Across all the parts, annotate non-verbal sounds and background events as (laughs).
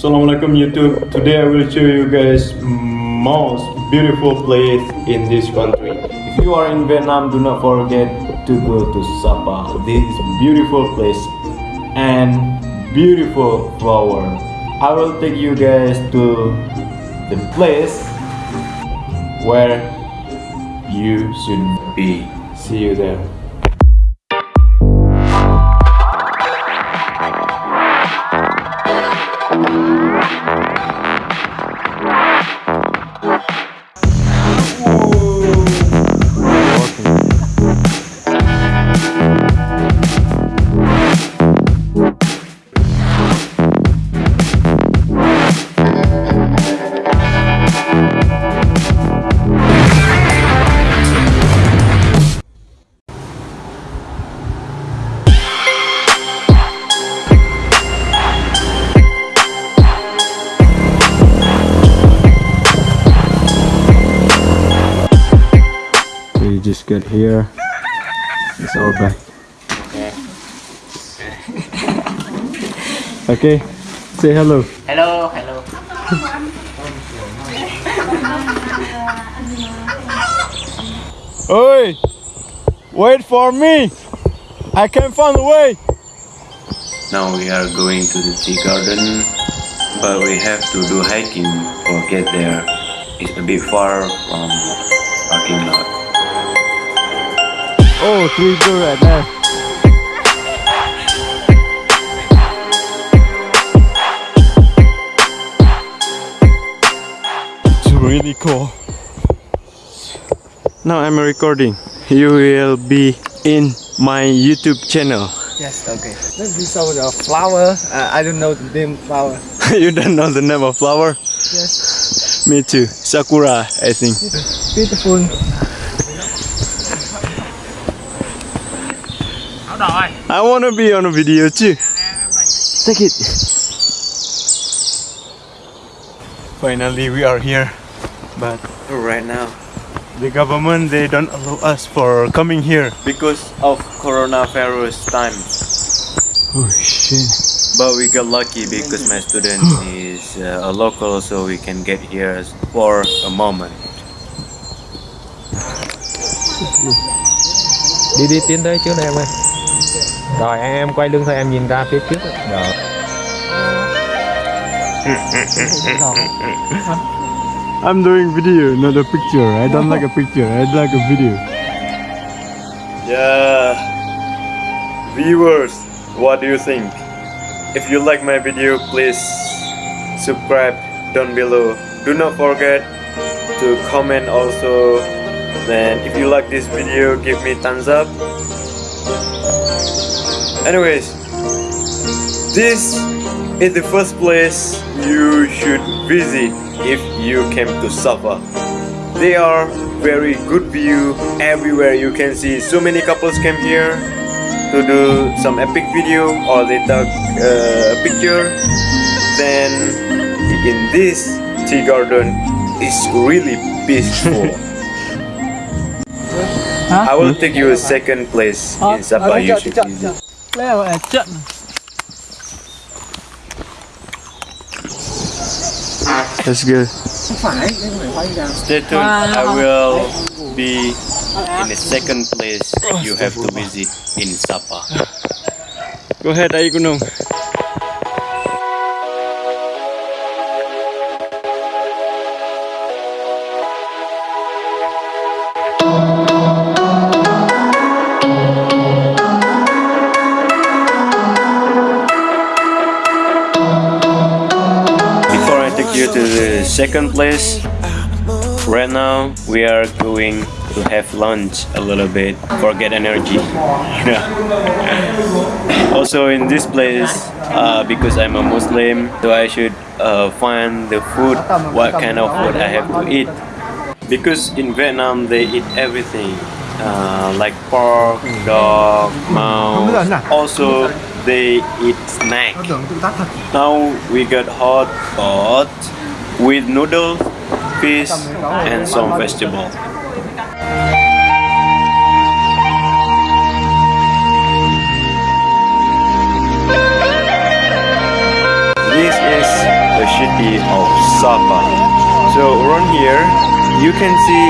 Assalamualaikum YouTube. Today I will show you guys most beautiful place in this country. If you are in Vietnam, do not forget to go to Sapa. This beautiful place and beautiful flower. I will take you guys to the place where you should be. See you there. Just get here. It's our bag. Okay. Say hello. Hello, hello. Oi! Wait for me! I can't find a way! Now we are going to the tea garden, but we have to do hiking or get there. It's a bit far from parking lot. Oh, three girl right there. It's really cool. Now I'm recording. You will be in my YouTube channel. Yes, okay. Then we saw the flower. Uh, I don't know the name flower. (laughs) you don't know the name of flower? Yes. Me too. Sakura, I think. Beautiful. I wanna be on a video too. Take it. Finally, we are here, but Right now, the government they don't allow us for coming here. because of coronavirus time, Oh shit! but we got lucky because my student (gasps) is uh, a local, so we can get here for a moment. Đi đi tiến tới trước đây em ơi. Rồi em em quay lưng thôi em nhìn ra phía trước. Rồi. I'm doing video, not a picture. I don't like a picture. I like a video. Yeah, viewers, what do you think? If you like my video, please subscribe down below. Do not forget to comment also. And if you like this video, give me thumbs up. Anyways, this is the first place you should visit if you came to Sapa. They are very good view. Everywhere you can see so many couples came here to do some epic video or they took uh, a picture. Then in this tea garden is really peaceful. (laughs) I will take you a second place in Sapa you should visit Leo eh, ở trận. That's good. Phải, đây không phải hoa anh đào. Stay tuned. Ah. I will be in the second place you have to visit in Sapa. Go ahead, Ai Gunung. Second place, right now we are going to have lunch a little bit, forget energy. (laughs) also in this place, uh, because I'm a Muslim, so I should uh, find the food, what kind of food I have to eat. Because in Vietnam they eat everything, uh, like pork, dog, mouse. Also they eat snack. Now we got hot pot with noodles, fish, and some vegetables. This is the city of Sapa. So around here, you can see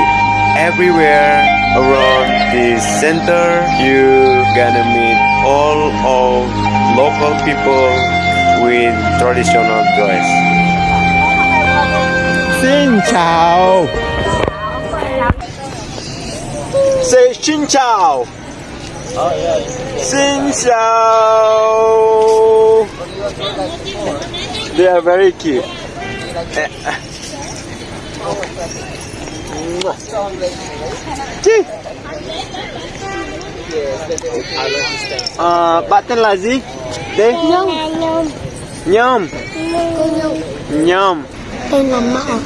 everywhere around this center. You gonna meet all of local people with traditional dress. Chào Say xin chào Xin chào They are very cute. Chi à, Bạn tên là gì? Đây Nhung Nhôm Cô Tên là Mạo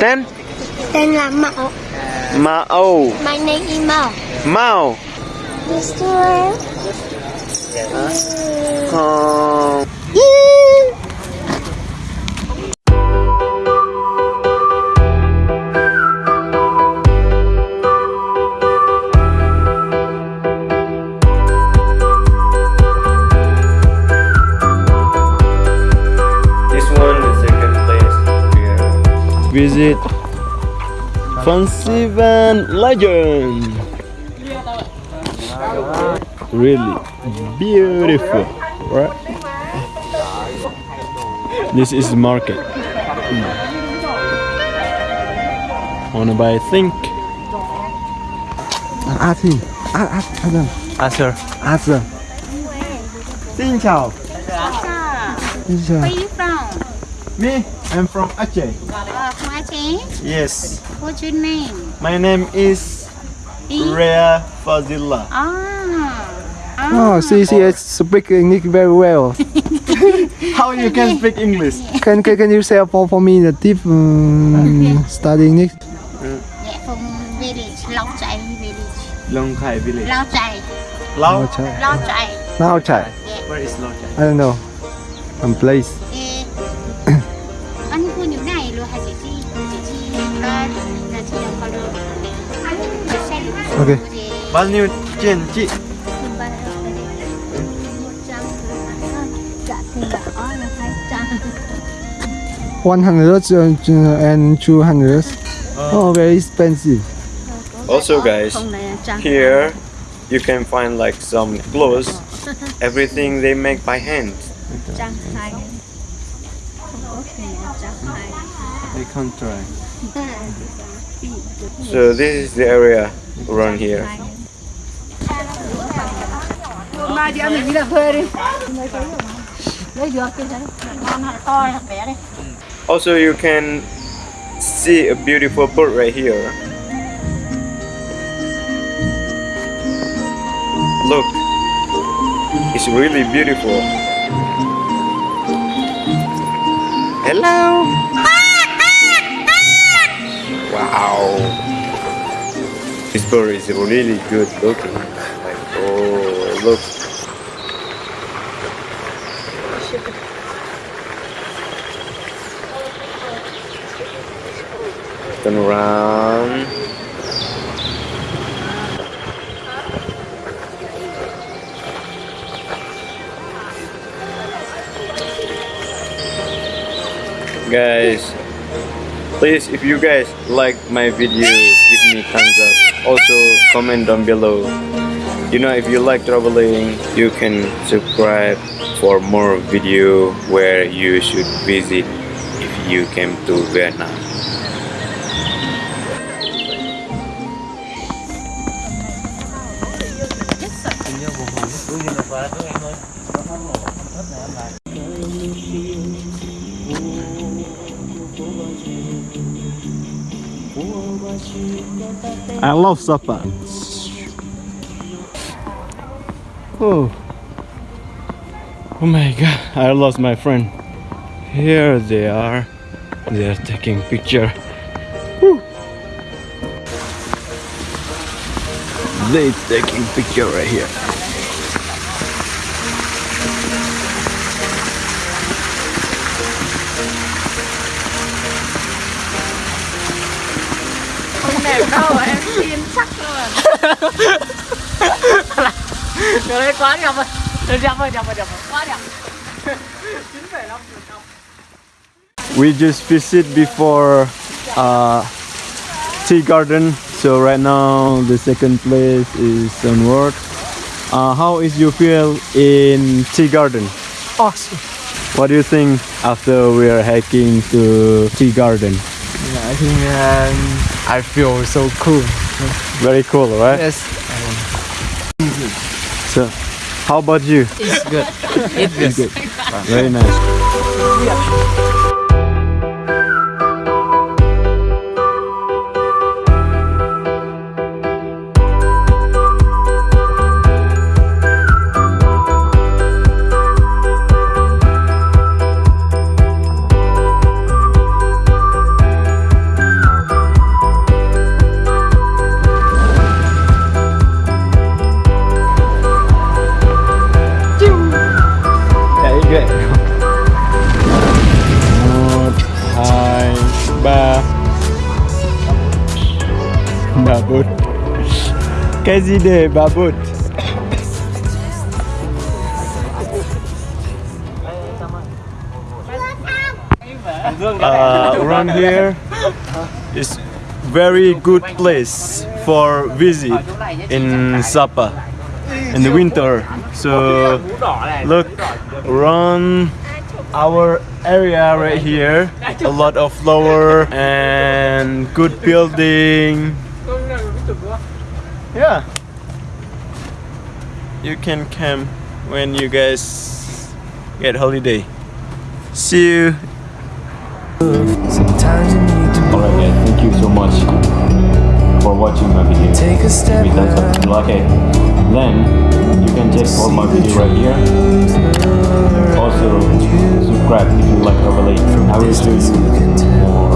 Tên? Tên là Mạo Mao My name is Mạo Mao Mr. Ờ, This visit Fansipan Legend. Really beautiful, right? This is market. Wanna buy a think? Ask ah, him. Ask, ah, ask, ah, ask them. Ask her. Ask them. Xin chào. Xin chào. Where you from? Me, I'm from Aceh. Yes, What's your name? my name is E. Rea Fazila. Ah. ah. Oh, see, see, I speak English very well. (laughs) How you can speak English? can, can, can you say for, for me the tip um, study English? Yeah, from village, Lao Chai village. Long Khai village. Lao Chai. Lao? Chai. Lao Chai. Now try. Where is Lao Chai? I don't know. Some place. Okay. Balniu Chen Chi. One hundred and two hundred. Oh, very expensive. Also, guys, here you can find like some clothes. Everything they make by hand. They can't try. So this is the area around here. Also, you can see a beautiful boat right here. Look, it's really beautiful. Hello. Wow. This boat is really good looking. Like, oh, look. Turn around. Guys, please if you guys like my video, give me thumbs up. Also comment down below. You know if you like traveling, you can subscribe for more video where you should visit if you came to Vietnam. I love Sapa. Oh. Oh my god, I lost my friend. Here they are. They are taking picture. Woo. They taking picture right here. Không đẹp em tin chắc luôn. Cái đấy quá đẹp rồi. Đẹp rồi, đẹp rồi, đẹp rồi. Quá đẹp. 9,5 we just visit before uh, tea garden. So right now the second place is onward. Uh, how is you feel in tea garden? Awesome. What do you think after we are hiking to tea garden? Yeah, I think um, I feel so cool. Very cool, right? Yes. So, how about you? It's good. It's good. Very nice. Chạy ba bút cái gì để ba bút uh, around (laughs) here is very good place for visit in Sapa in the winter. So look around our area right here, a lot of flower and good building. Yeah, you can come when you guys get holiday. See you. Sometimes you need to Alright guys, thank you so much for watching my video. take a step If that's what you like it, then you can check all my video right here. Also subscribe if you like overlay. I will do